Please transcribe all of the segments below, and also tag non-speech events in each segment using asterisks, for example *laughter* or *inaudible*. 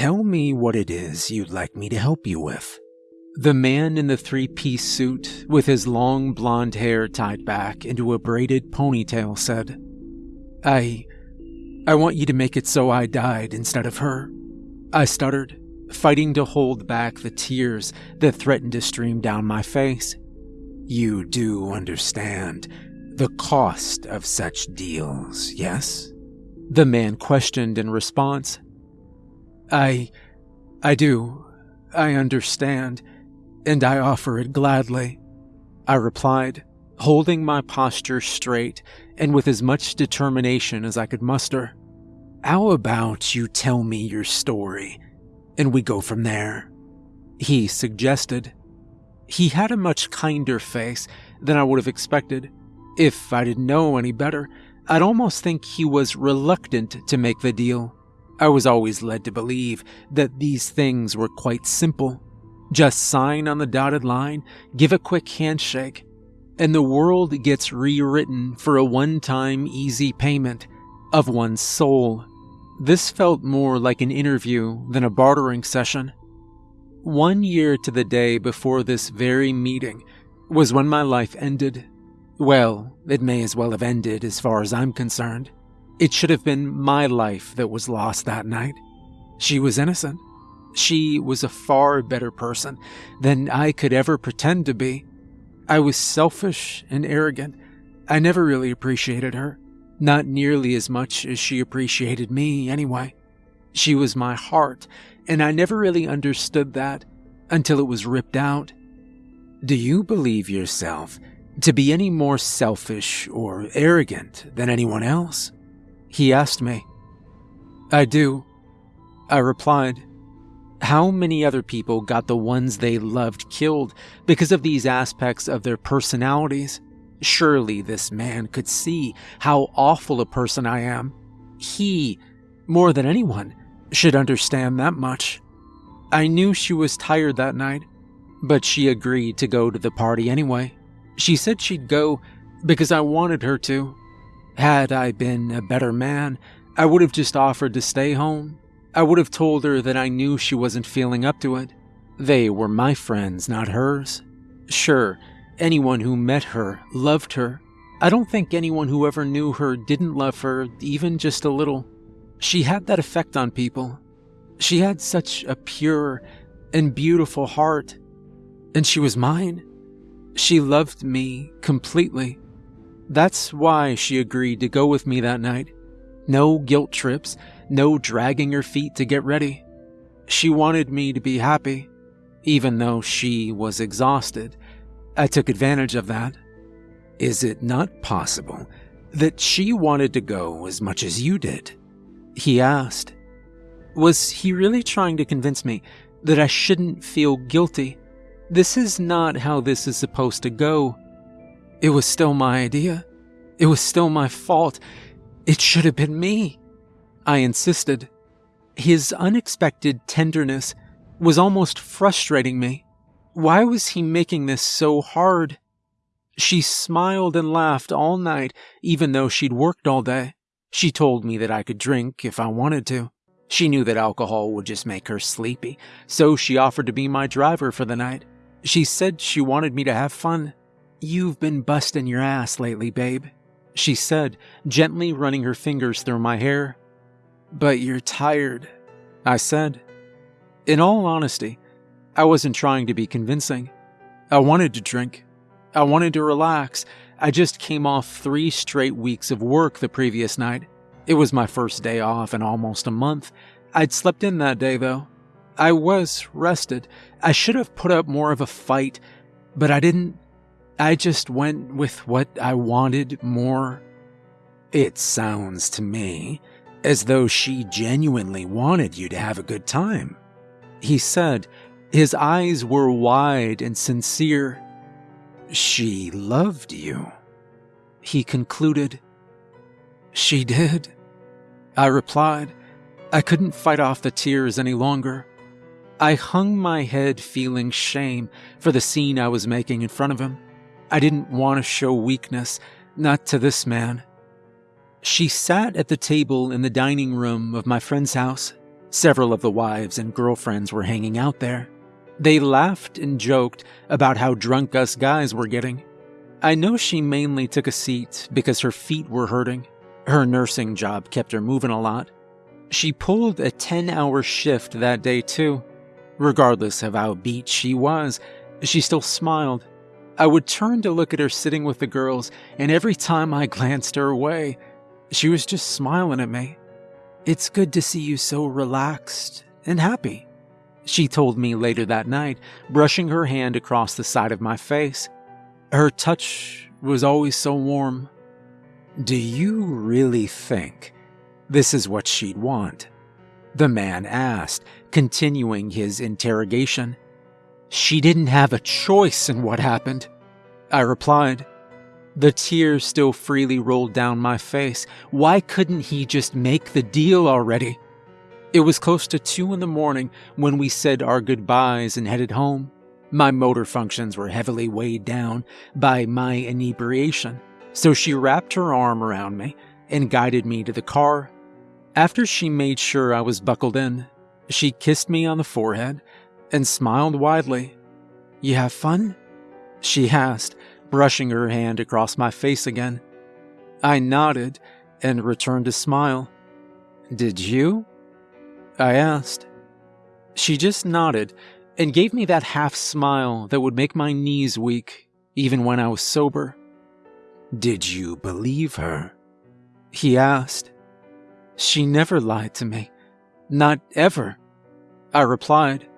Tell me what it is you'd like me to help you with. The man in the three piece suit, with his long blonde hair tied back into a braided ponytail, said, I. I want you to make it so I died instead of her. I stuttered, fighting to hold back the tears that threatened to stream down my face. You do understand the cost of such deals, yes? The man questioned in response. I. I do. I understand, and I offer it gladly. I replied, holding my posture straight and with as much determination as I could muster. How about you tell me your story, and we go from there? He suggested. He had a much kinder face than I would have expected. If I didn't know any better, I'd almost think he was reluctant to make the deal. I was always led to believe that these things were quite simple. Just sign on the dotted line, give a quick handshake, and the world gets rewritten for a one time easy payment of one's soul. This felt more like an interview than a bartering session. One year to the day before this very meeting was when my life ended. Well, it may as well have ended as far as I'm concerned. It should have been my life that was lost that night. She was innocent. She was a far better person than I could ever pretend to be. I was selfish and arrogant. I never really appreciated her. Not nearly as much as she appreciated me, anyway. She was my heart, and I never really understood that until it was ripped out. Do you believe yourself to be any more selfish or arrogant than anyone else? He asked me. I do. I replied. How many other people got the ones they loved killed because of these aspects of their personalities? Surely this man could see how awful a person I am. He, more than anyone, should understand that much. I knew she was tired that night, but she agreed to go to the party anyway. She said she'd go because I wanted her to. Had I been a better man, I would have just offered to stay home. I would have told her that I knew she wasn't feeling up to it. They were my friends, not hers. Sure, anyone who met her loved her. I don't think anyone who ever knew her didn't love her, even just a little. She had that effect on people. She had such a pure and beautiful heart. And she was mine. She loved me completely. That's why she agreed to go with me that night. No guilt trips, no dragging her feet to get ready. She wanted me to be happy, even though she was exhausted I took advantage of that. Is it not possible that she wanted to go as much as you did? He asked. Was he really trying to convince me that I shouldn't feel guilty? This is not how this is supposed to go. It was still my idea. It was still my fault. It should have been me. I insisted. His unexpected tenderness was almost frustrating me. Why was he making this so hard? She smiled and laughed all night, even though she'd worked all day. She told me that I could drink if I wanted to. She knew that alcohol would just make her sleepy, so she offered to be my driver for the night. She said she wanted me to have fun. You've been busting your ass lately, babe, she said, gently running her fingers through my hair. But you're tired, I said. In all honesty, I wasn't trying to be convincing. I wanted to drink. I wanted to relax. I just came off three straight weeks of work the previous night. It was my first day off in almost a month. I'd slept in that day, though. I was rested. I should have put up more of a fight, but I didn't. I just went with what I wanted more. It sounds to me as though she genuinely wanted you to have a good time. He said, his eyes were wide and sincere. She loved you. He concluded. She did. I replied. I couldn't fight off the tears any longer. I hung my head feeling shame for the scene I was making in front of him. I didn't want to show weakness, not to this man. She sat at the table in the dining room of my friend's house Several of the wives and girlfriends were hanging out there. They laughed and joked about how drunk us guys were getting. I know she mainly took a seat because her feet were hurting. Her nursing job kept her moving a lot. She pulled a 10 hour shift that day, too. Regardless of how beat she was, she still smiled. I would turn to look at her sitting with the girls, and every time I glanced her way, she was just smiling at me. It's good to see you so relaxed and happy, she told me later that night, brushing her hand across the side of my face. Her touch was always so warm. Do you really think this is what she'd want? The man asked, continuing his interrogation. She didn't have a choice in what happened, I replied. The tears still freely rolled down my face. Why couldn't he just make the deal already? It was close to two in the morning when we said our goodbyes and headed home. My motor functions were heavily weighed down by my inebriation, so she wrapped her arm around me and guided me to the car. After she made sure I was buckled in, she kissed me on the forehead and smiled widely. You have fun? She asked, brushing her hand across my face again. I nodded and returned a smile. Did you? I asked. She just nodded and gave me that half smile that would make my knees weak, even when I was sober. Did you believe her? He asked. She never lied to me. Not ever. I replied.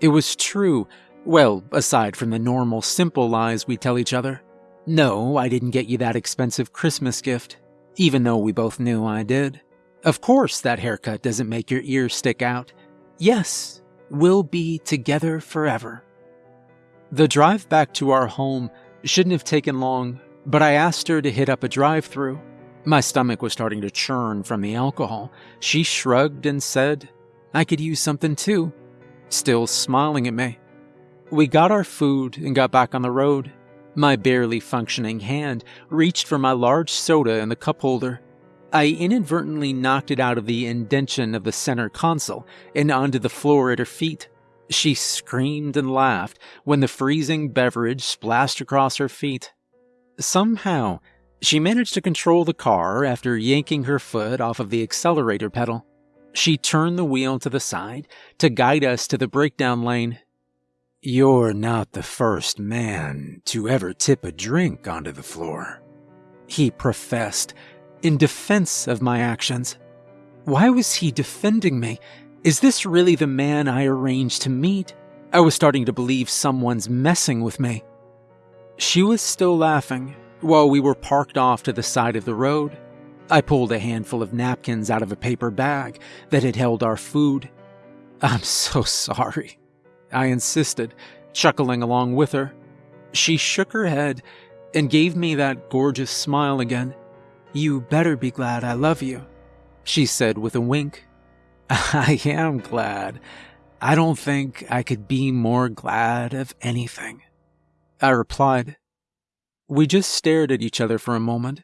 It was true well, aside from the normal, simple lies we tell each other. No, I didn't get you that expensive Christmas gift, even though we both knew I did. Of course, that haircut doesn't make your ears stick out. Yes, we'll be together forever. The drive back to our home shouldn't have taken long, but I asked her to hit up a drive through. My stomach was starting to churn from the alcohol. She shrugged and said, I could use something too, still smiling at me. We got our food and got back on the road. My barely functioning hand reached for my large soda in the cup holder. I inadvertently knocked it out of the indention of the center console and onto the floor at her feet. She screamed and laughed when the freezing beverage splashed across her feet. Somehow, she managed to control the car after yanking her foot off of the accelerator pedal. She turned the wheel to the side to guide us to the breakdown lane you're not the first man to ever tip a drink onto the floor, he professed, in defense of my actions. Why was he defending me? Is this really the man I arranged to meet? I was starting to believe someone's messing with me. She was still laughing while we were parked off to the side of the road. I pulled a handful of napkins out of a paper bag that had held our food. I'm so sorry, I insisted, chuckling along with her. She shook her head and gave me that gorgeous smile again. You better be glad I love you, she said with a wink. *laughs* I am glad. I don't think I could be more glad of anything, I replied. We just stared at each other for a moment.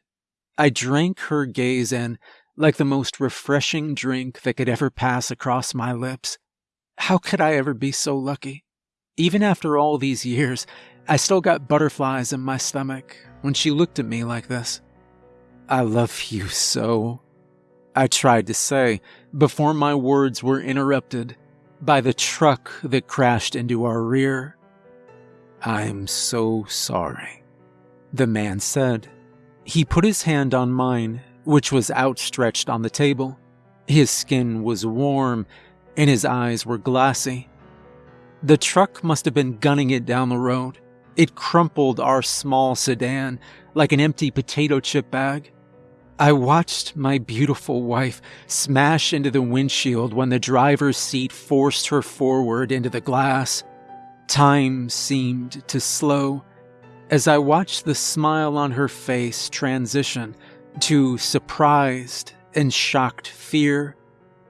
I drank her gaze in like the most refreshing drink that could ever pass across my lips. How could I ever be so lucky? Even after all these years, I still got butterflies in my stomach when she looked at me like this. I love you so, I tried to say before my words were interrupted by the truck that crashed into our rear. I'm so sorry, the man said. He put his hand on mine, which was outstretched on the table. His skin was warm and his eyes were glassy. The truck must have been gunning it down the road. It crumpled our small sedan like an empty potato chip bag. I watched my beautiful wife smash into the windshield when the driver's seat forced her forward into the glass. Time seemed to slow as I watched the smile on her face transition to surprised and shocked fear.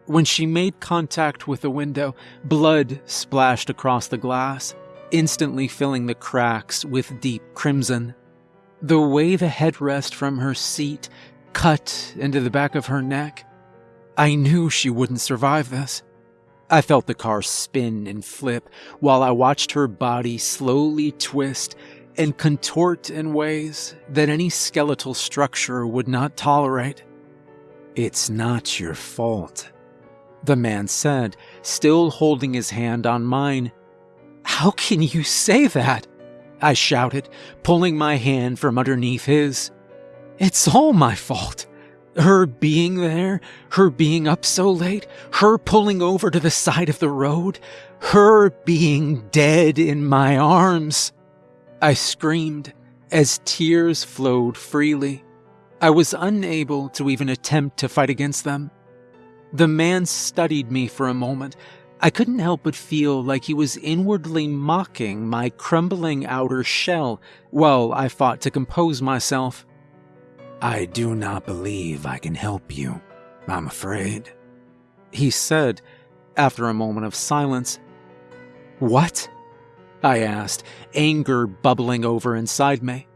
When she made contact with the window, blood splashed across the glass, instantly filling the cracks with deep crimson. The way the headrest from her seat cut into the back of her neck, I knew she wouldn't survive this. I felt the car spin and flip while I watched her body slowly twist and contort in ways that any skeletal structure would not tolerate. It's not your fault, the man said, still holding his hand on mine. How can you say that? I shouted, pulling my hand from underneath his. It's all my fault. Her being there, her being up so late, her pulling over to the side of the road, her being dead in my arms. I screamed as tears flowed freely. I was unable to even attempt to fight against them. The man studied me for a moment. I couldn't help but feel like he was inwardly mocking my crumbling outer shell while I fought to compose myself. I do not believe I can help you, I'm afraid, he said after a moment of silence. What? I asked, anger bubbling over inside me.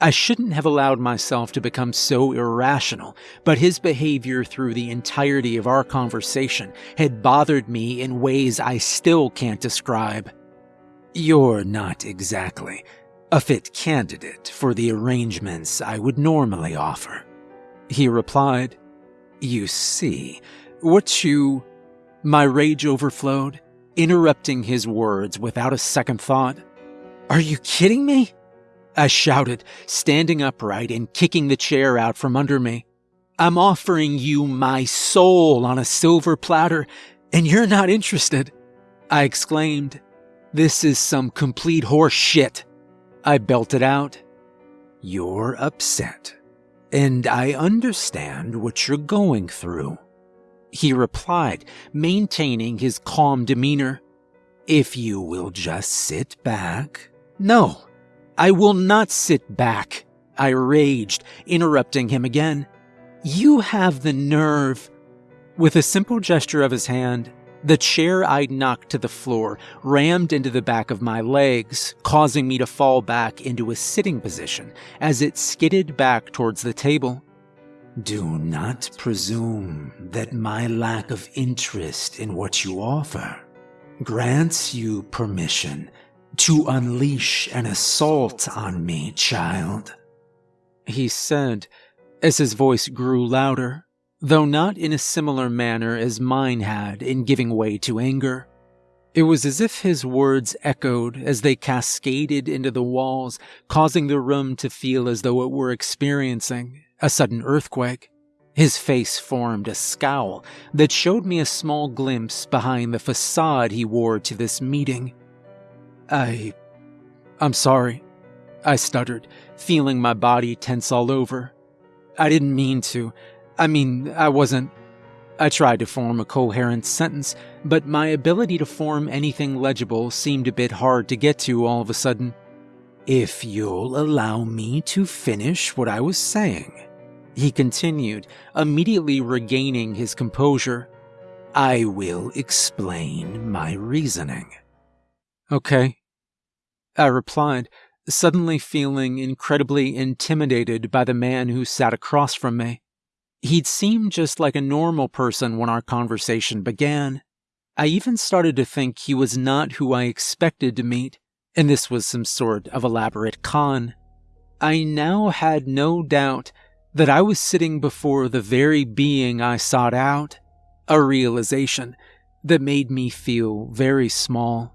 I shouldn't have allowed myself to become so irrational, but his behavior through the entirety of our conversation had bothered me in ways I still can't describe. You're not exactly a fit candidate for the arrangements I would normally offer. He replied, You see, what you. My rage overflowed, interrupting his words without a second thought. Are you kidding me? I shouted, standing upright and kicking the chair out from under me. I'm offering you my soul on a silver platter, and you're not interested. I exclaimed. This is some complete horse shit. I belted out. You're upset, and I understand what you're going through. He replied, maintaining his calm demeanor. If you will just sit back. No, I will not sit back. I raged, interrupting him again. You have the nerve. With a simple gesture of his hand, the chair I'd knocked to the floor rammed into the back of my legs, causing me to fall back into a sitting position as it skidded back towards the table. Do not presume that my lack of interest in what you offer grants you permission to unleash an assault on me, child. He said as his voice grew louder though not in a similar manner as mine had in giving way to anger. It was as if his words echoed as they cascaded into the walls, causing the room to feel as though it were experiencing a sudden earthquake. His face formed a scowl that showed me a small glimpse behind the facade he wore to this meeting. I. I'm sorry, I stuttered, feeling my body tense all over. I didn't mean to. I mean, I wasn't. I tried to form a coherent sentence, but my ability to form anything legible seemed a bit hard to get to all of a sudden. If you'll allow me to finish what I was saying, he continued, immediately regaining his composure, I will explain my reasoning. Okay. I replied, suddenly feeling incredibly intimidated by the man who sat across from me. He'd seemed just like a normal person when our conversation began. I even started to think he was not who I expected to meet, and this was some sort of elaborate con. I now had no doubt that I was sitting before the very being I sought out, a realization that made me feel very small.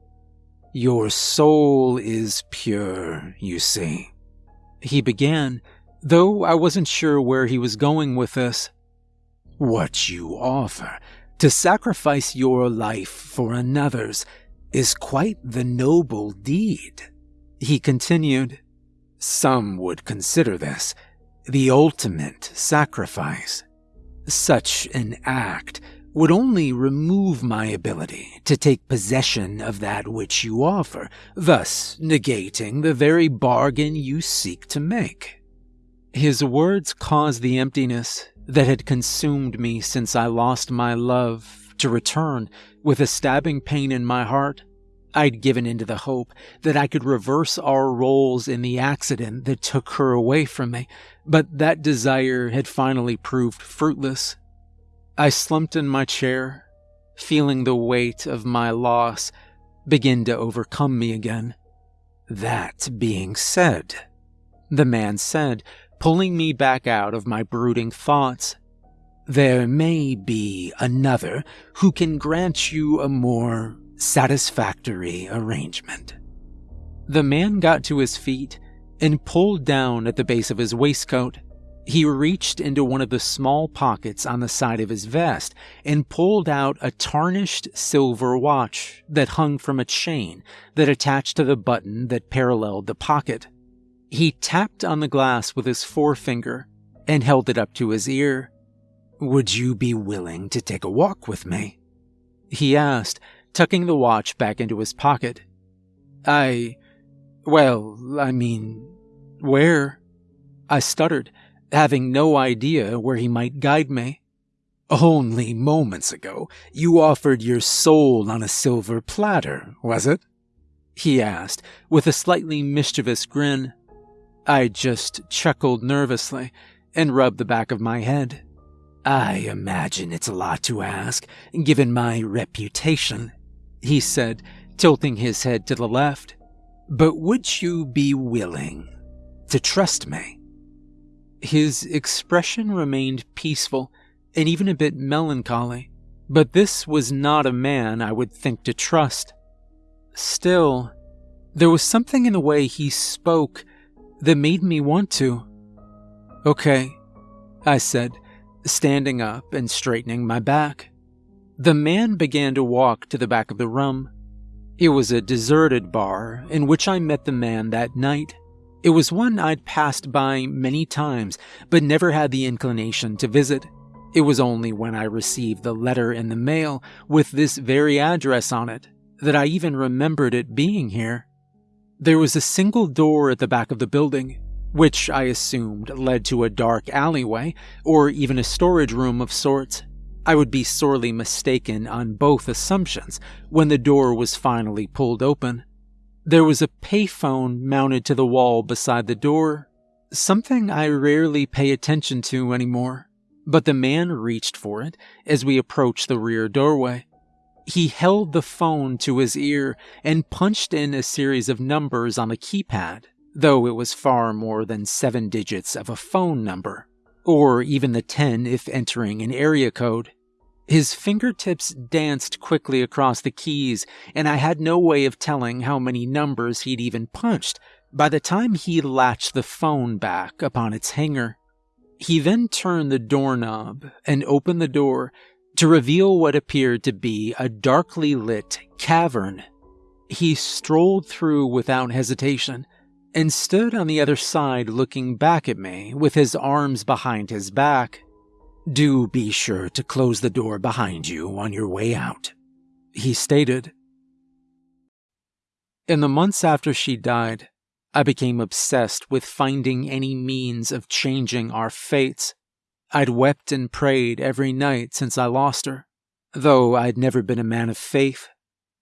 Your soul is pure, you see. He began, though I wasn't sure where he was going with this. What you offer, to sacrifice your life for another's, is quite the noble deed. He continued, Some would consider this the ultimate sacrifice. Such an act would only remove my ability to take possession of that which you offer, thus negating the very bargain you seek to make. His words caused the emptiness that had consumed me since I lost my love to return with a stabbing pain in my heart. I'd given into the hope that I could reverse our roles in the accident that took her away from me, but that desire had finally proved fruitless. I slumped in my chair, feeling the weight of my loss begin to overcome me again. That being said, the man said, pulling me back out of my brooding thoughts, there may be another who can grant you a more satisfactory arrangement. The man got to his feet and pulled down at the base of his waistcoat. He reached into one of the small pockets on the side of his vest and pulled out a tarnished silver watch that hung from a chain that attached to the button that paralleled the pocket. He tapped on the glass with his forefinger and held it up to his ear. Would you be willing to take a walk with me? He asked, tucking the watch back into his pocket. I. Well, I mean, where? I stuttered, having no idea where he might guide me. Only moments ago, you offered your soul on a silver platter, was it? He asked, with a slightly mischievous grin. I just chuckled nervously and rubbed the back of my head. I imagine it's a lot to ask, given my reputation, he said, tilting his head to the left. But would you be willing to trust me? His expression remained peaceful and even a bit melancholy, but this was not a man I would think to trust. Still, there was something in the way he spoke that made me want to. Okay, I said, standing up and straightening my back. The man began to walk to the back of the room. It was a deserted bar in which I met the man that night. It was one I'd passed by many times, but never had the inclination to visit. It was only when I received the letter in the mail with this very address on it that I even remembered it being here. There was a single door at the back of the building, which I assumed led to a dark alleyway or even a storage room of sorts. I would be sorely mistaken on both assumptions when the door was finally pulled open. There was a payphone mounted to the wall beside the door, something I rarely pay attention to anymore, but the man reached for it as we approached the rear doorway. He held the phone to his ear and punched in a series of numbers on the keypad, though it was far more than seven digits of a phone number, or even the 10 if entering an area code. His fingertips danced quickly across the keys, and I had no way of telling how many numbers he'd even punched by the time he latched the phone back upon its hanger. He then turned the doorknob and opened the door to reveal what appeared to be a darkly lit cavern. He strolled through without hesitation and stood on the other side looking back at me with his arms behind his back. Do be sure to close the door behind you on your way out, he stated. In the months after she died, I became obsessed with finding any means of changing our fates I'd wept and prayed every night since I lost her, though I'd never been a man of faith.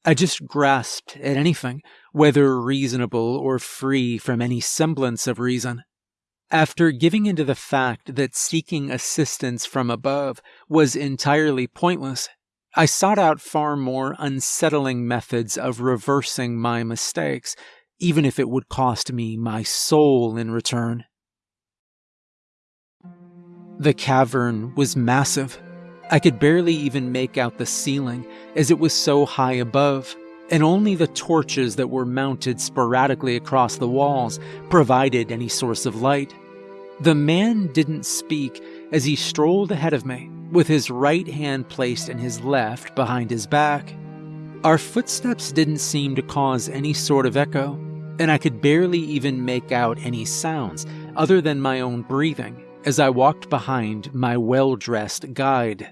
I just grasped at anything, whether reasonable or free from any semblance of reason. After giving into the fact that seeking assistance from above was entirely pointless, I sought out far more unsettling methods of reversing my mistakes, even if it would cost me my soul in return. The cavern was massive. I could barely even make out the ceiling as it was so high above, and only the torches that were mounted sporadically across the walls provided any source of light. The man didn't speak as he strolled ahead of me, with his right hand placed in his left behind his back. Our footsteps didn't seem to cause any sort of echo, and I could barely even make out any sounds other than my own breathing as I walked behind my well dressed guide.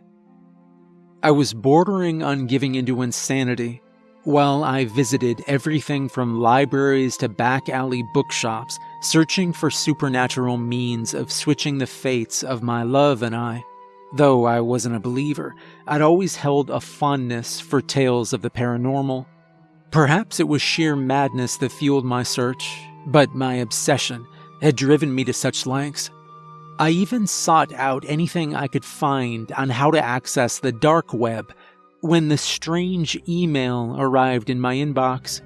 I was bordering on giving into insanity while I visited everything from libraries to back alley bookshops, searching for supernatural means of switching the fates of my love and I. Though I wasn't a believer, I'd always held a fondness for tales of the paranormal. Perhaps it was sheer madness that fueled my search, but my obsession had driven me to such lengths I even sought out anything I could find on how to access the dark web when the strange email arrived in my inbox.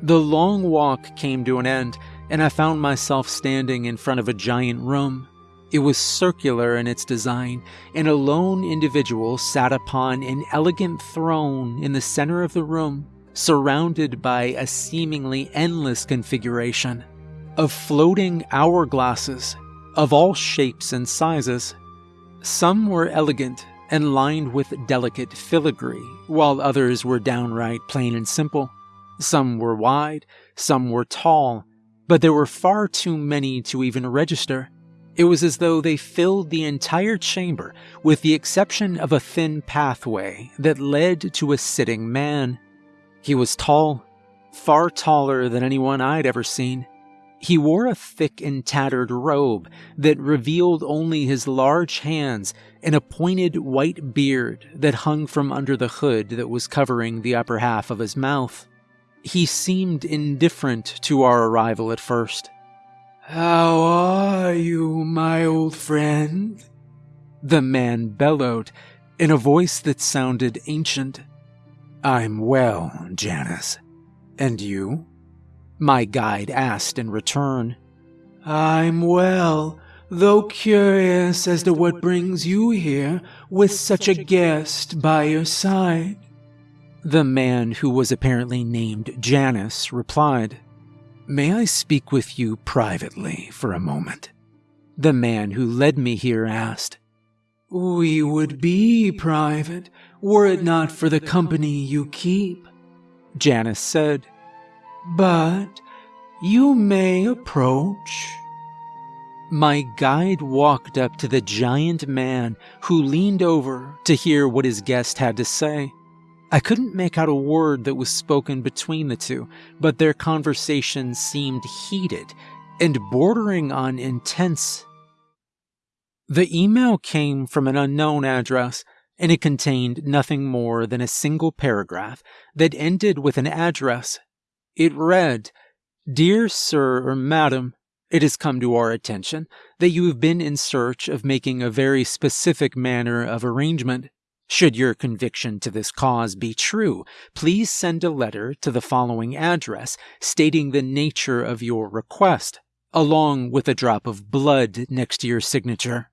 The long walk came to an end, and I found myself standing in front of a giant room. It was circular in its design, and a lone individual sat upon an elegant throne in the center of the room, surrounded by a seemingly endless configuration of floating hourglasses of all shapes and sizes. Some were elegant and lined with delicate filigree, while others were downright plain and simple. Some were wide, some were tall, but there were far too many to even register. It was as though they filled the entire chamber, with the exception of a thin pathway that led to a sitting man. He was tall, far taller than anyone I'd ever seen. He wore a thick and tattered robe that revealed only his large hands and a pointed white beard that hung from under the hood that was covering the upper half of his mouth. He seemed indifferent to our arrival at first. How are you, my old friend? The man bellowed in a voice that sounded ancient. I'm well, Janus. And you? My guide asked in return. I'm well, though curious as to what brings you here with such a guest by your side. The man, who was apparently named Janus, replied, May I speak with you privately for a moment? The man who led me here asked. We would be private were it not for the company you keep, Janus said. But you may approach. My guide walked up to the giant man who leaned over to hear what his guest had to say. I couldn't make out a word that was spoken between the two, but their conversation seemed heated and bordering on intense. The email came from an unknown address, and it contained nothing more than a single paragraph that ended with an address it read, Dear Sir or Madam, it has come to our attention that you have been in search of making a very specific manner of arrangement. Should your conviction to this cause be true, please send a letter to the following address stating the nature of your request, along with a drop of blood next to your signature.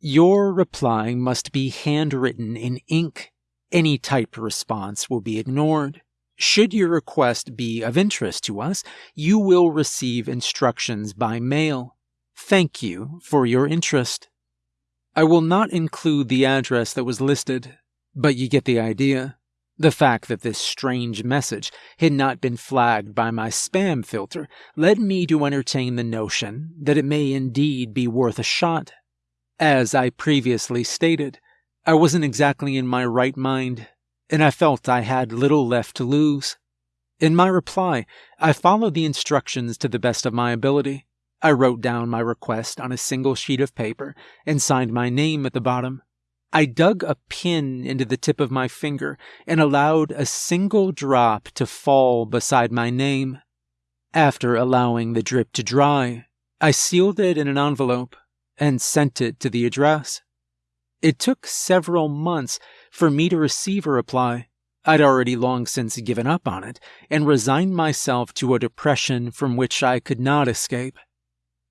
Your reply must be handwritten in ink. Any typed response will be ignored. Should your request be of interest to us, you will receive instructions by mail. Thank you for your interest. I will not include the address that was listed, but you get the idea. The fact that this strange message had not been flagged by my spam filter led me to entertain the notion that it may indeed be worth a shot. As I previously stated, I wasn't exactly in my right mind and I felt I had little left to lose. In my reply, I followed the instructions to the best of my ability. I wrote down my request on a single sheet of paper and signed my name at the bottom. I dug a pin into the tip of my finger and allowed a single drop to fall beside my name. After allowing the drip to dry, I sealed it in an envelope and sent it to the address. It took several months for me to receive a reply. I'd already long since given up on it and resigned myself to a depression from which I could not escape.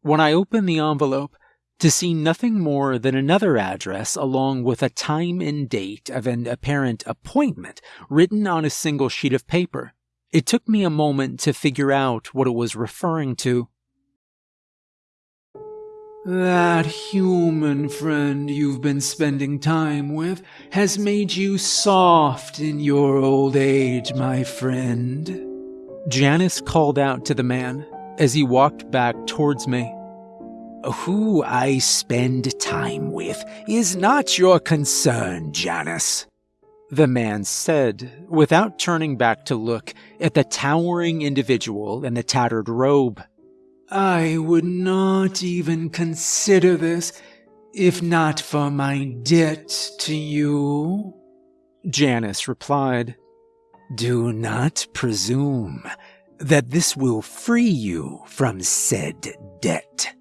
When I opened the envelope, to see nothing more than another address along with a time and date of an apparent appointment written on a single sheet of paper, it took me a moment to figure out what it was referring to. That human friend you've been spending time with has made you soft in your old age, my friend. Janus called out to the man as he walked back towards me. Who I spend time with is not your concern, Janus. The man said, without turning back to look at the towering individual in the tattered robe. I would not even consider this if not for my debt to you. Janus replied, Do not presume that this will free you from said debt.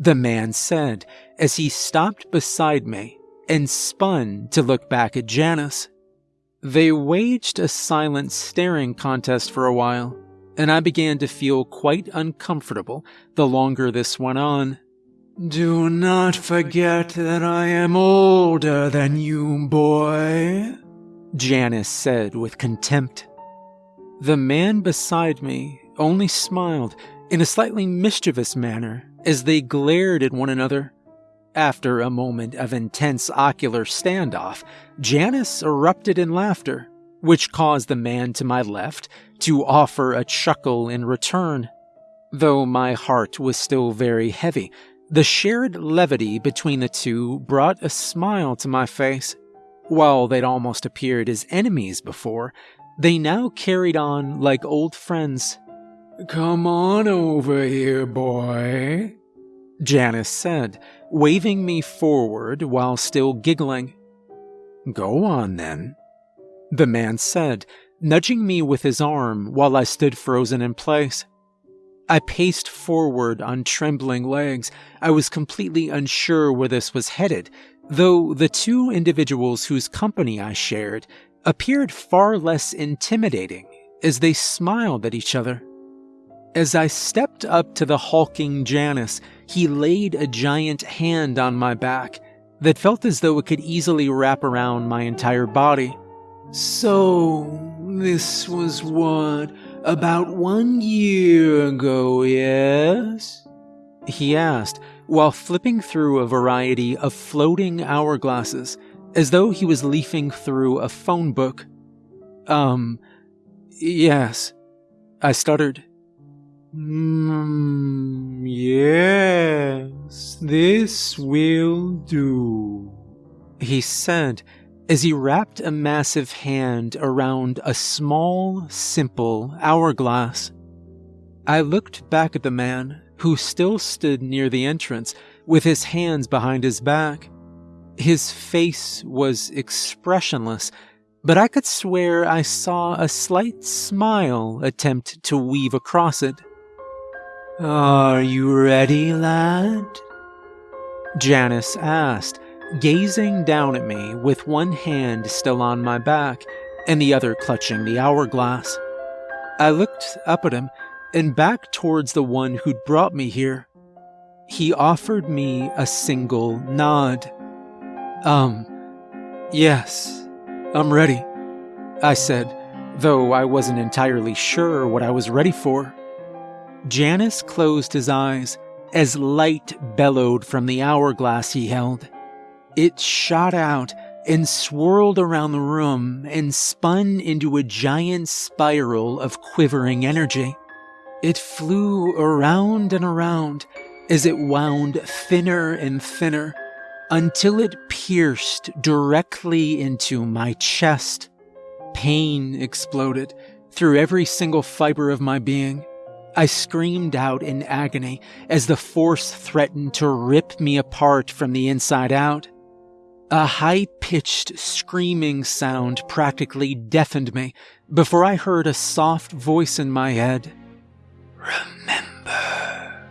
The man said as he stopped beside me and spun to look back at Janus. They waged a silent staring contest for a while, and I began to feel quite uncomfortable the longer this went on. Do not forget that I am older than you, boy, Janus said with contempt. The man beside me only smiled in a slightly mischievous manner as they glared at one another. After a moment of intense ocular standoff, Janus erupted in laughter, which caused the man to my left to offer a chuckle in return. Though my heart was still very heavy, the shared levity between the two brought a smile to my face. While they'd almost appeared as enemies before, they now carried on like old friends. Come on over here, boy, Janus said, waving me forward while still giggling. Go on then, the man said, nudging me with his arm while I stood frozen in place. I paced forward on trembling legs. I was completely unsure where this was headed, though the two individuals whose company I shared appeared far less intimidating as they smiled at each other. As I stepped up to the hulking Janus, he laid a giant hand on my back that felt as though it could easily wrap around my entire body. So, this was what, about one year ago, yes? He asked, while flipping through a variety of floating hourglasses, as though he was leafing through a phone book. Um, yes, I stuttered. Hmm, yes, this will do, he said as he wrapped a massive hand around a small, simple hourglass. I looked back at the man, who still stood near the entrance with his hands behind his back. His face was expressionless, but I could swear I saw a slight smile attempt to weave across it. Are you ready, lad? Janus asked, gazing down at me with one hand still on my back and the other clutching the hourglass. I looked up at him and back towards the one who'd brought me here. He offered me a single nod. Um, yes, I'm ready, I said, though I wasn't entirely sure what I was ready for. Janus closed his eyes as light bellowed from the hourglass he held. It shot out and swirled around the room and spun into a giant spiral of quivering energy. It flew around and around as it wound thinner and thinner until it pierced directly into my chest. Pain exploded through every single fiber of my being. I screamed out in agony as the force threatened to rip me apart from the inside out. A high pitched screaming sound practically deafened me before I heard a soft voice in my head. Remember,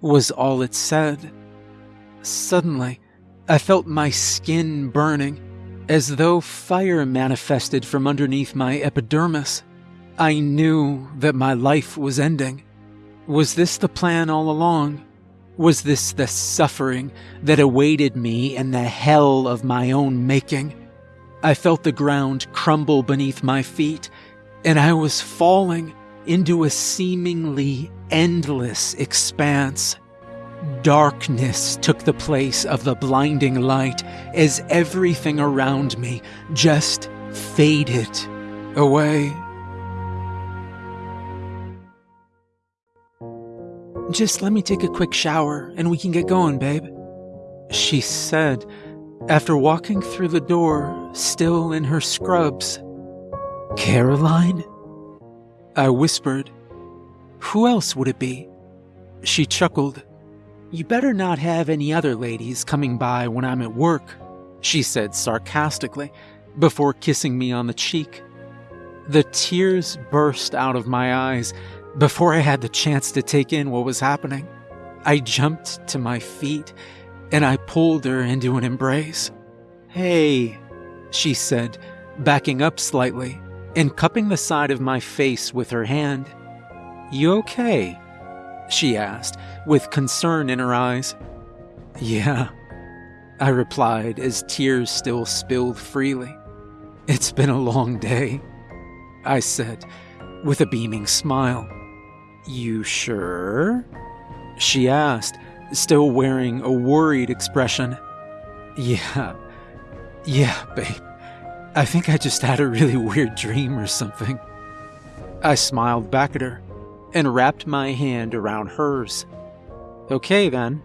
was all it said. Suddenly, I felt my skin burning, as though fire manifested from underneath my epidermis. I knew that my life was ending. Was this the plan all along? Was this the suffering that awaited me in the hell of my own making? I felt the ground crumble beneath my feet, and I was falling into a seemingly endless expanse. Darkness took the place of the blinding light as everything around me just faded away. Just let me take a quick shower and we can get going, babe. She said, after walking through the door, still in her scrubs. Caroline? I whispered. Who else would it be? She chuckled. You better not have any other ladies coming by when I'm at work, she said sarcastically, before kissing me on the cheek. The tears burst out of my eyes before I had the chance to take in what was happening. I jumped to my feet and I pulled her into an embrace. Hey, she said, backing up slightly and cupping the side of my face with her hand. You okay? She asked, with concern in her eyes. Yeah, I replied as tears still spilled freely. It's been a long day, I said, with a beaming smile. You sure? She asked, still wearing a worried expression. Yeah, yeah, babe. I think I just had a really weird dream or something. I smiled back at her and wrapped my hand around hers. Okay then,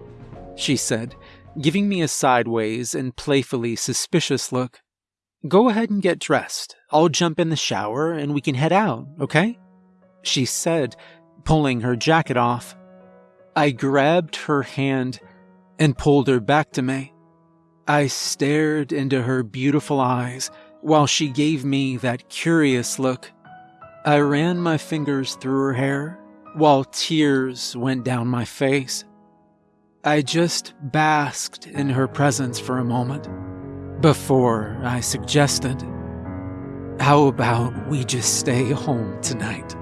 she said, giving me a sideways and playfully suspicious look. Go ahead and get dressed. I'll jump in the shower and we can head out, okay? She said, pulling her jacket off. I grabbed her hand and pulled her back to me. I stared into her beautiful eyes while she gave me that curious look. I ran my fingers through her hair while tears went down my face. I just basked in her presence for a moment before I suggested, How about we just stay home tonight?